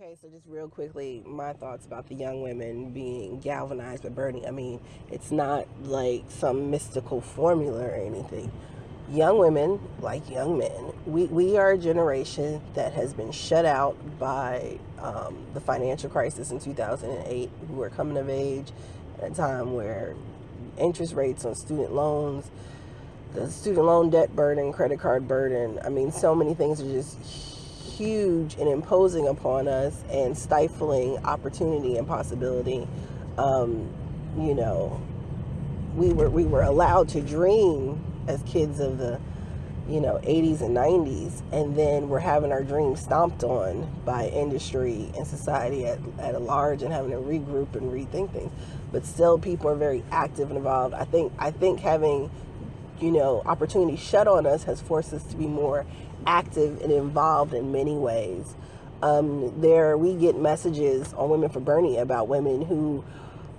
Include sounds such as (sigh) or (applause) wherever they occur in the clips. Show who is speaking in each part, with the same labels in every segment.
Speaker 1: Okay, so just real quickly, my thoughts about the young women being galvanized by Bernie. I mean, it's not like some mystical formula or anything. Young women, like young men, we, we are a generation that has been shut out by um, the financial crisis in 2008, who are coming of age at a time where interest rates on student loans, the student loan debt burden, credit card burden, I mean, so many things are just huge and imposing upon us and stifling opportunity and possibility. Um, you know, we were we were allowed to dream as kids of the you know 80s and 90s and then we're having our dreams stomped on by industry and society at, at a large and having to regroup and rethink things but still people are very active and involved i think i think having you know opportunity shut on us has forced us to be more active and involved in many ways. Um, there, we get messages on Women for Bernie about women who,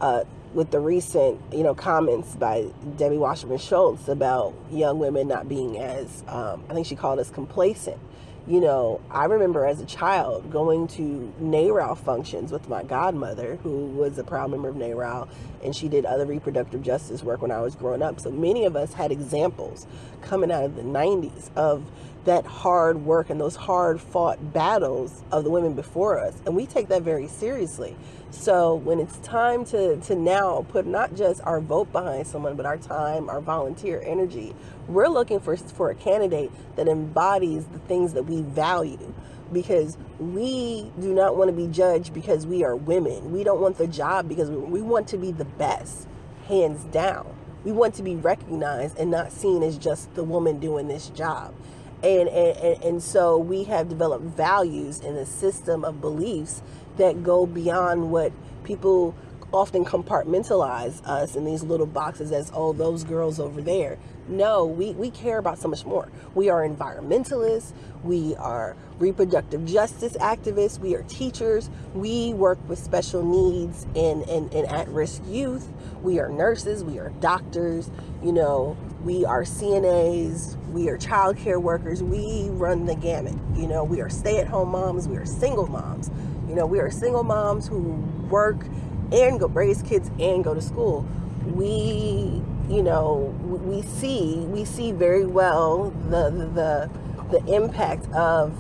Speaker 1: uh, with the recent, you know, comments by Debbie Wasserman Schultz about young women not being as, um, I think she called us complacent you know, I remember as a child going to NARAL functions with my godmother, who was a proud member of NARAL, and she did other reproductive justice work when I was growing up. So many of us had examples coming out of the 90s of that hard work and those hard fought battles of the women before us. And we take that very seriously. So when it's time to, to now put not just our vote behind someone, but our time, our volunteer energy, we're looking for, for a candidate that embodies the things that we value because we do not want to be judged because we are women. We don't want the job because we, want to be the best, hands down. We want to be recognized and not seen as just the woman doing this job. And, and, and so we have developed values and a system of beliefs that go beyond what people often compartmentalize us in these little boxes as, oh, those girls over there. No, we, we care about so much more. We are environmentalists, we are reproductive justice activists, we are teachers, we work with special needs and, and, and at-risk youth, we are nurses, we are doctors, you know, we are CNAs, we are child care workers, we run the gamut. You know, we are stay-at-home moms, we are single moms. You know, we are single moms who work and go raise kids and go to school. We, you know, we see we see very well the the the impact of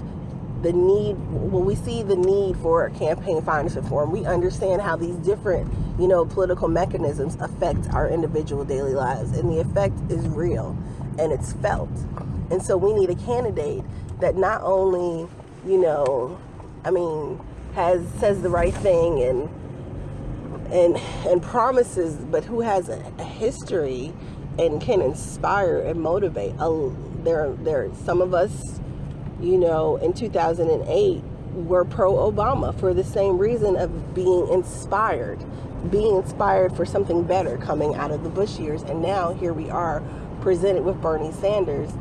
Speaker 1: the need well we see the need for a campaign finance reform we understand how these different you know political mechanisms affect our individual daily lives and the effect is real and it's felt and so we need a candidate that not only you know i mean has says the right thing and and and promises, but who has a, a history and can inspire and motivate. Uh, there, there. Some of us, you know, in 2008 were pro Obama for the same reason of being inspired, being inspired for something better coming out of the Bush years, and now here we are, presented with Bernie Sanders.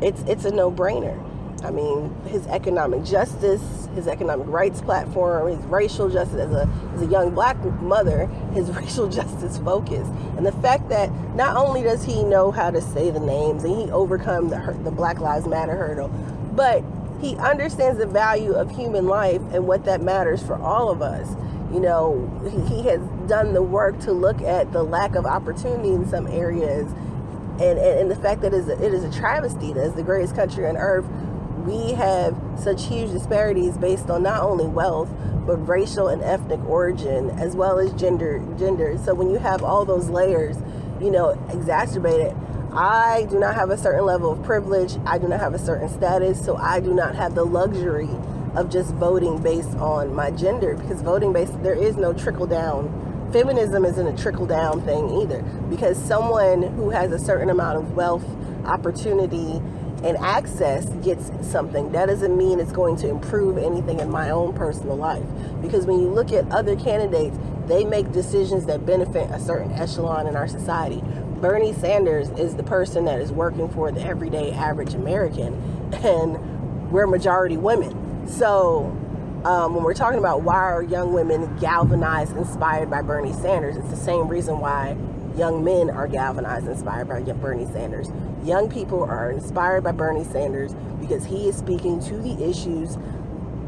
Speaker 1: It's it's a no brainer. I mean, his economic justice, his economic rights platform, his racial justice as a, as a young black mother, his (laughs) racial justice focus. And the fact that not only does he know how to say the names and he overcome the, the Black Lives Matter hurdle, but he understands the value of human life and what that matters for all of us. You know, he, has done the work to look at the lack of opportunity in some areas and, and, and the fact that it is, a, it is a travesty that is the greatest country on earth we have such huge disparities based on not only wealth but racial and ethnic origin as well as gender gender so when you have all those layers you know exacerbated I do not have a certain level of privilege I do not have a certain status so I do not have the luxury of just voting based on my gender because voting based there is no trickle down feminism isn't a trickle down thing either because someone who has a certain amount of wealth opportunity and access gets something, that doesn't mean it's going to improve anything in my own personal life. Because when you look at other candidates, they make decisions that benefit a certain echelon in our society. Bernie Sanders is the person that is working for the everyday average American, and we're majority women. So um, when we're talking about why are young women galvanized, inspired by Bernie Sanders, it's the same reason why young men are galvanized, inspired by Bernie Sanders. Young people are inspired by Bernie Sanders because he is speaking to the issues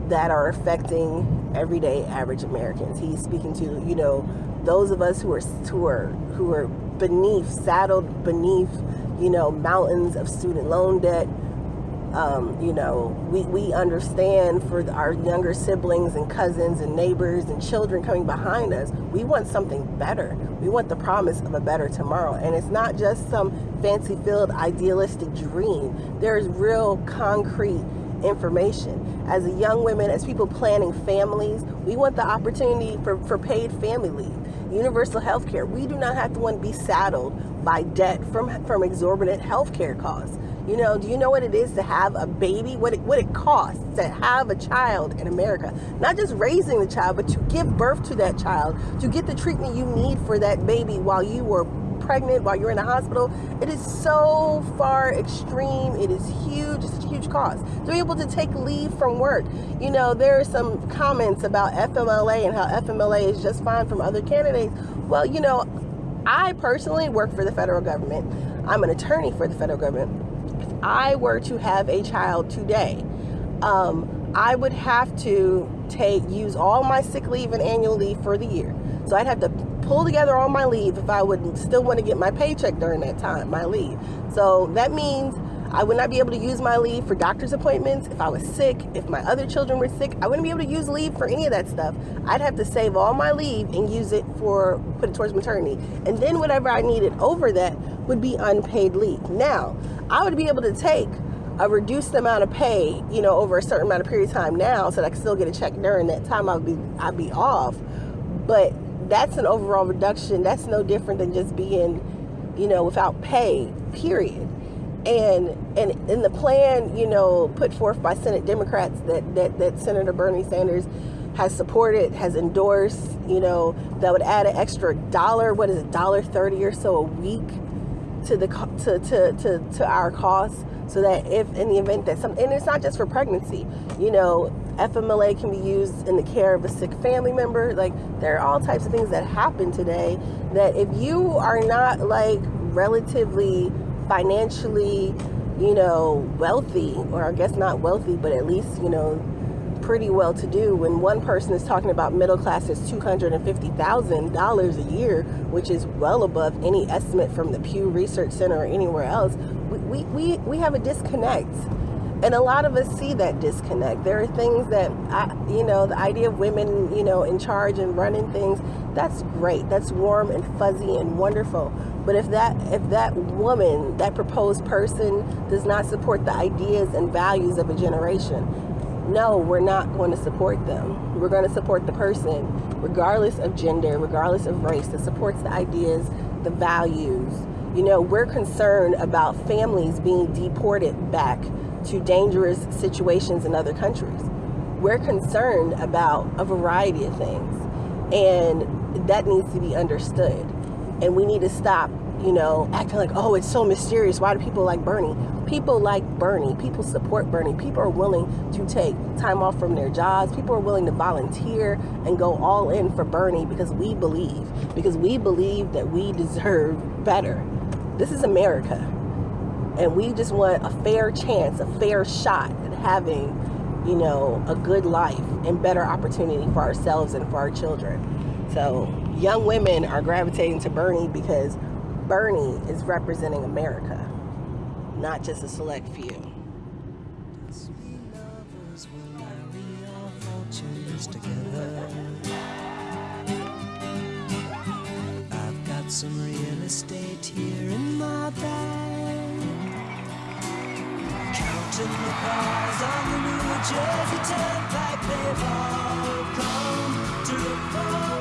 Speaker 1: that are affecting everyday average Americans. He's speaking to, you know, those of us who are who are who are beneath, saddled beneath, you know, mountains of student loan debt, um, you know, we, we understand for our younger siblings and cousins and neighbors and children coming behind us, we want something better. We want the promise of a better tomorrow. And it's not just some fancy filled idealistic dream. There's real concrete information. As a young women, as people planning families, we want the opportunity for, for paid family leave, universal health care. We do not have to want to be saddled by debt from, from exorbitant health care costs. You know, do you know what it is to have a baby? What it, what it costs to have a child in America? Not just raising the child, but to give birth to that child, to get the treatment you need for that baby while you were pregnant, while you're in the hospital. It is so far extreme. It is huge. It's a huge cost. To be able to take leave from work. You know, there are some comments about FMLA and how FMLA is just fine from other candidates. Well, you know, I personally work for the federal government. I'm an attorney for the federal government If I were to have a child today, um, I would have to take use all my sick leave and annual leave for the year. So I'd have to pull together all my leave if I would still want to get my paycheck during that time, my leave. So that means I would not be able to use my leave for doctor's appointments. If I was sick, if my other children were sick, I wouldn't be able to use leave for any of that stuff. I'd have to save all my leave and use it for, put it towards maternity. And then whatever I needed over that would be unpaid leave. Now, I would be able to take a reduced amount of pay, you know, over a certain amount of period of time now so that I could still get a check during that time I'd be I'd be off. But that's an overall reduction. That's no different than just being, you know, without pay, period. And and in the plan, you know, put forth by Senate Democrats that, that, that Senator Bernie Sanders has supported, has endorsed, you know, that would add an extra dollar, what is it, dollar thirty or so a week to the to, to, to, to our costs so that if in the event that some and it's not just for pregnancy you know FMLA can be used in the care of a sick family member like there are all types of things that happen today that if you are not like relatively financially you know wealthy or I guess not wealthy but at least you know pretty well to do when one person is talking about middle class is $250,000 a year, which is well above any estimate from the Pew Research Center or anywhere else. We, we, we have a disconnect. And a lot of us see that disconnect. There are things that, I, you know, the idea of women, you know, in charge and running things, that's great. That's warm and fuzzy and wonderful. But if that if that woman, that proposed person does not support the ideas and values of a generation, no, we're not going to support them. We're going to support the person, regardless of gender, regardless of race, that supports the ideas, the values. You know, we're concerned about families being deported back to dangerous situations in other countries. We're concerned about a variety of things, and that needs to be understood. And we need to stop you know, acting like, oh, it's so mysterious. Why do people like Bernie? People like Bernie. People support Bernie. People are willing to take time off from their jobs. People are willing to volunteer and go all in for Bernie because we believe, because we believe that we deserve better. This is America. And we just want a fair chance, a fair shot at having, you know, a good life and better opportunity for ourselves and for our children. So young women are gravitating to Bernie because Bernie is representing America, not just a select few. I've got some Counting the cars on the New Jersey Turnpike, they've all come to look for